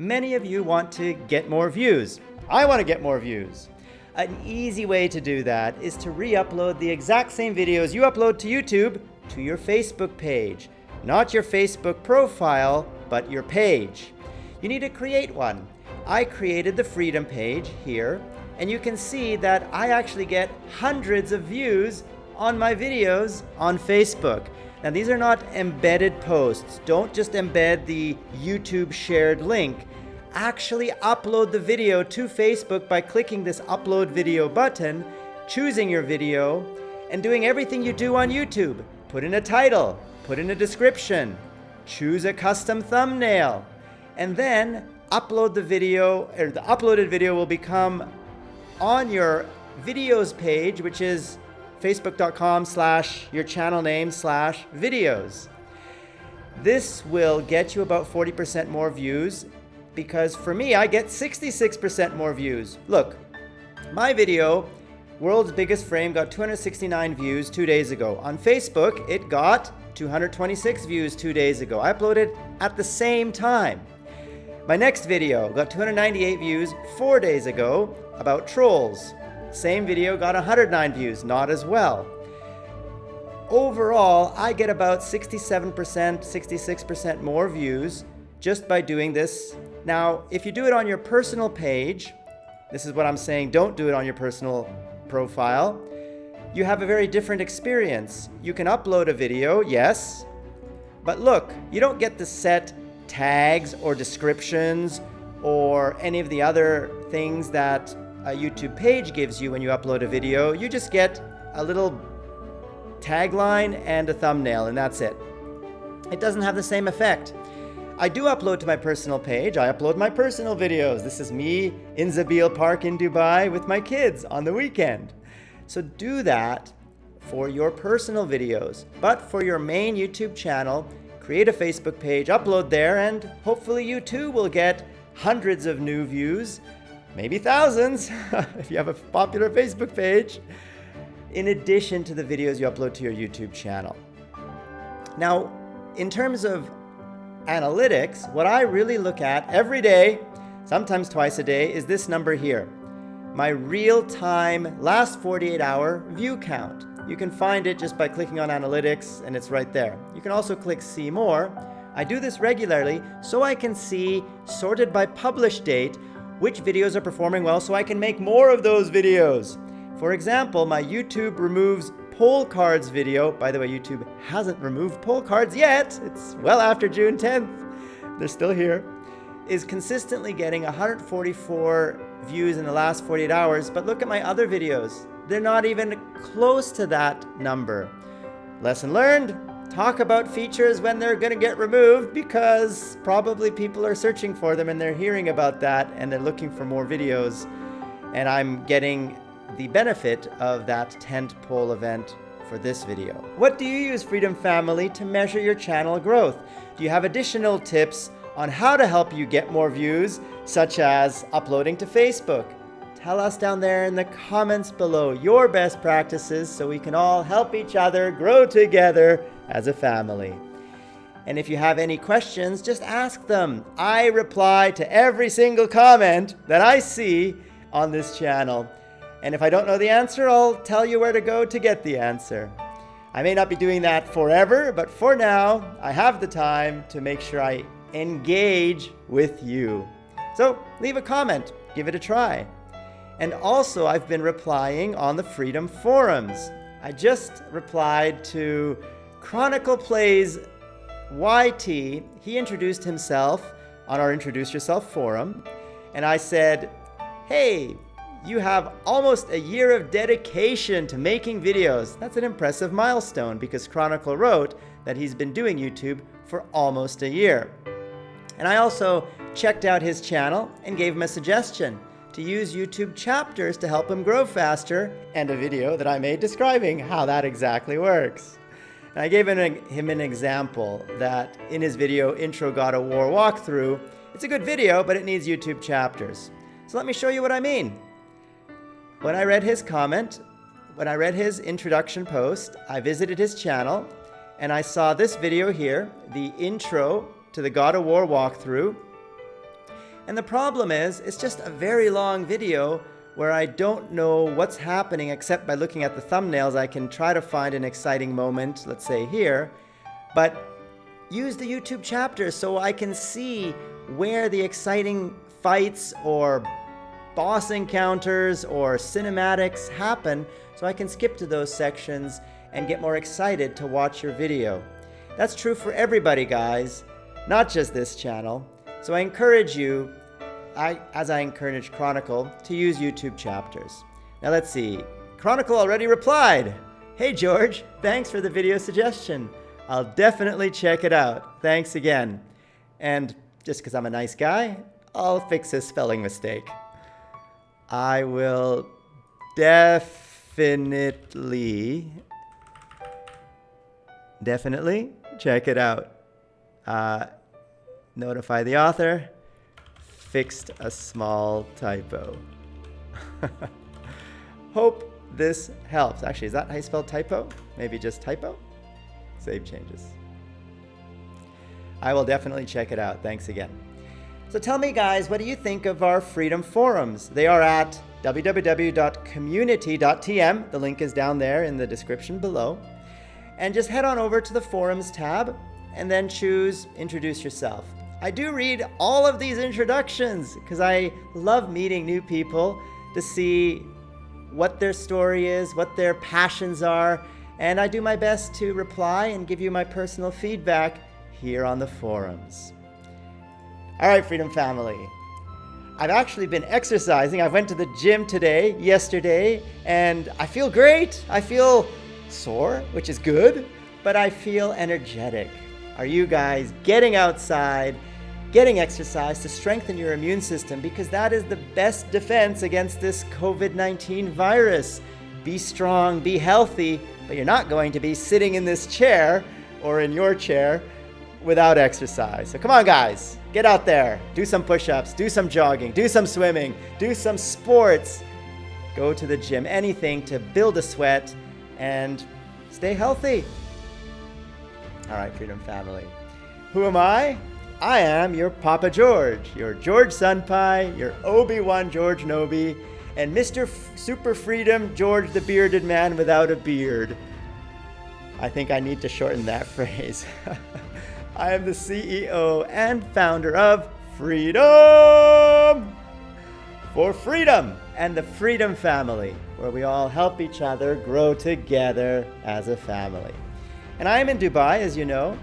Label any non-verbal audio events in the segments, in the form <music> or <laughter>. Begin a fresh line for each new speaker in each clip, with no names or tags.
Many of you want to get more views. I want to get more views. An easy way to do that is to re-upload the exact same videos you upload to YouTube to your Facebook page. Not your Facebook profile, but your page. You need to create one. I created the Freedom page here, and you can see that I actually get hundreds of views on my videos on Facebook. Now these are not embedded posts. Don't just embed the YouTube shared link. Actually upload the video to Facebook by clicking this upload video button, choosing your video, and doing everything you do on YouTube. Put in a title, put in a description, choose a custom thumbnail, and then upload the video, or the uploaded video will become on your videos page, which is facebook.com slash your channel name slash videos. This will get you about 40% more views because for me, I get 66% more views. Look, my video, World's Biggest Frame, got 269 views two days ago. On Facebook, it got 226 views two days ago. I uploaded at the same time. My next video got 298 views four days ago about trolls. Same video got 109 views, not as well. Overall, I get about 67%, 66% more views just by doing this. Now, if you do it on your personal page, this is what I'm saying, don't do it on your personal profile, you have a very different experience. You can upload a video, yes, but look, you don't get to set tags or descriptions or any of the other things that a YouTube page gives you when you upload a video. You just get a little tagline and a thumbnail, and that's it. It doesn't have the same effect. I do upload to my personal page. I upload my personal videos. This is me in Zabeel Park in Dubai with my kids on the weekend. So do that for your personal videos. But for your main YouTube channel, create a Facebook page, upload there, and hopefully you too will get hundreds of new views maybe thousands <laughs> if you have a popular Facebook page, in addition to the videos you upload to your YouTube channel. Now, in terms of analytics, what I really look at every day, sometimes twice a day, is this number here. My real-time, last 48-hour view count. You can find it just by clicking on analytics and it's right there. You can also click see more. I do this regularly so I can see, sorted by publish date, which videos are performing well so I can make more of those videos. For example, my YouTube removes poll cards video, by the way, YouTube hasn't removed poll cards yet, it's well after June 10th, they're still here, is consistently getting 144 views in the last 48 hours, but look at my other videos. They're not even close to that number. Lesson learned, talk about features when they're going to get removed because probably people are searching for them and they're hearing about that and they're looking for more videos. And I'm getting the benefit of that tent pole event for this video. What do you use Freedom Family to measure your channel growth? Do you have additional tips on how to help you get more views, such as uploading to Facebook? Tell us down there in the comments below your best practices so we can all help each other grow together as a family. And if you have any questions, just ask them. I reply to every single comment that I see on this channel. And if I don't know the answer, I'll tell you where to go to get the answer. I may not be doing that forever, but for now, I have the time to make sure I engage with you. So leave a comment, give it a try. And also, I've been replying on the Freedom Forums. I just replied to Chronicle Plays YT, he introduced himself on our Introduce Yourself forum, and I said, hey, you have almost a year of dedication to making videos. That's an impressive milestone because Chronicle wrote that he's been doing YouTube for almost a year. And I also checked out his channel and gave him a suggestion to use YouTube chapters to help him grow faster and a video that I made describing how that exactly works. And I gave him an example that in his video, Intro God of War Walkthrough, it's a good video, but it needs YouTube chapters. So let me show you what I mean. When I read his comment, when I read his introduction post, I visited his channel and I saw this video here, the intro to the God of War walkthrough. And the problem is, it's just a very long video where I don't know what's happening except by looking at the thumbnails. I can try to find an exciting moment, let's say here, but use the YouTube chapter so I can see where the exciting fights or boss encounters or cinematics happen so I can skip to those sections and get more excited to watch your video. That's true for everybody, guys, not just this channel. So I encourage you, I, as I encourage Chronicle, to use YouTube chapters. Now let's see. Chronicle already replied. Hey George, thanks for the video suggestion. I'll definitely check it out. Thanks again. And just because I'm a nice guy, I'll fix his spelling mistake. I will definitely, definitely check it out. Uh, notify the author. Fixed a small typo. <laughs> Hope this helps. Actually, is that how you spell typo? Maybe just typo? Save changes. I will definitely check it out. Thanks again. So tell me, guys, what do you think of our Freedom Forums? They are at www.community.tm. The link is down there in the description below. And just head on over to the Forums tab and then choose Introduce Yourself. I do read all of these introductions because I love meeting new people to see what their story is, what their passions are, and I do my best to reply and give you my personal feedback here on the forums. All right, Freedom Family. I've actually been exercising. I went to the gym today, yesterday, and I feel great. I feel sore, which is good, but I feel energetic. Are you guys getting outside, getting exercise to strengthen your immune system? Because that is the best defense against this COVID 19 virus. Be strong, be healthy, but you're not going to be sitting in this chair or in your chair without exercise. So come on, guys, get out there, do some push ups, do some jogging, do some swimming, do some sports, go to the gym, anything to build a sweat and stay healthy. All right, Freedom Family. Who am I? I am your Papa George, your George Senpai, your Obi-Wan George Nobi, and Mr. F Super Freedom George the Bearded Man without a beard. I think I need to shorten that <laughs> phrase. I am the CEO and founder of Freedom for Freedom and the Freedom Family, where we all help each other grow together as a family. And I am in Dubai, as you know.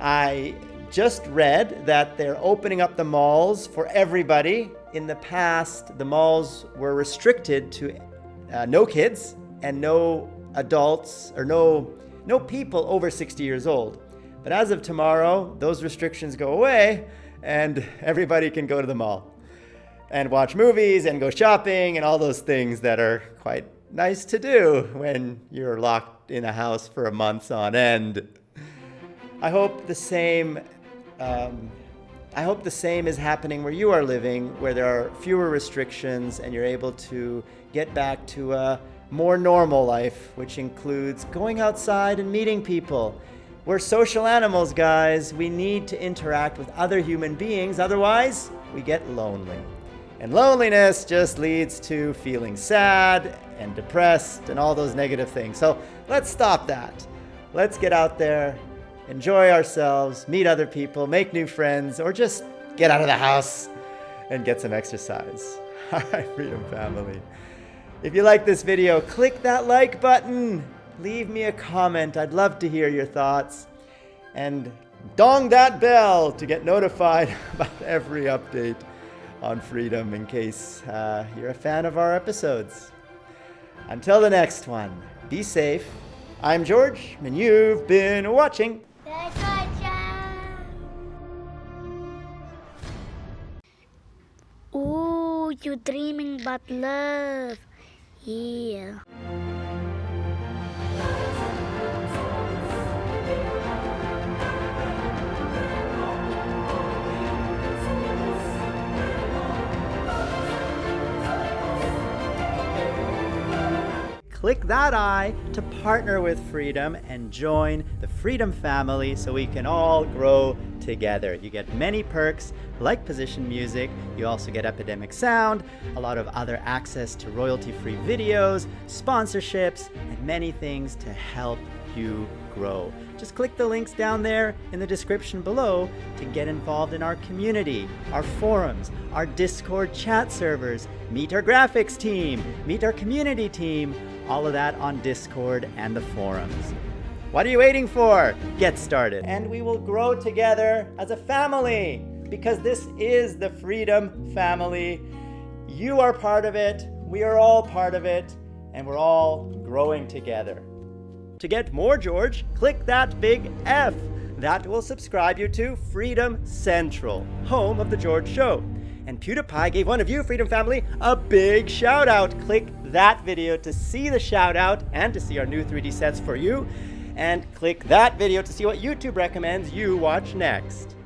I just read that they're opening up the malls for everybody. In the past, the malls were restricted to uh, no kids and no adults or no, no people over 60 years old. But as of tomorrow, those restrictions go away and everybody can go to the mall and watch movies and go shopping and all those things that are quite nice to do when you're locked in a house for a month on end. I hope the same um, I hope the same is happening where you are living, where there are fewer restrictions and you're able to get back to a more normal life, which includes going outside and meeting people we're social animals, guys. We need to interact with other human beings, otherwise, we get lonely. And loneliness just leads to feeling sad and depressed and all those negative things. So let's stop that. Let's get out there, enjoy ourselves, meet other people, make new friends, or just get out of the house and get some exercise. <laughs> Freedom Family. If you like this video, click that like button leave me a comment. I'd love to hear your thoughts. And dong that bell to get notified <laughs> about every update on freedom in case uh, you're a fan of our episodes. Until the next one, be safe. I'm George, and you've been watching.
You're dreaming about love. Yeah.
Click that I to partner with Freedom and join the Freedom family so we can all grow together. You get many perks like position music, you also get Epidemic Sound, a lot of other access to royalty-free videos, sponsorships, and many things to help you grow. Just click the links down there in the description below to get involved in our community, our forums, our Discord chat servers, meet our graphics team, meet our community team, all of that on Discord and the forums. What are you waiting for? Get started. And we will grow together as a family because this is the Freedom Family. You are part of it, we are all part of it, and we're all growing together. To get more George, click that big F. That will subscribe you to Freedom Central, home of The George Show. And PewDiePie gave one of you, Freedom Family, a big shout out. Click that video to see the shout out and to see our new 3D sets for you. And click that video to see what YouTube recommends you watch next.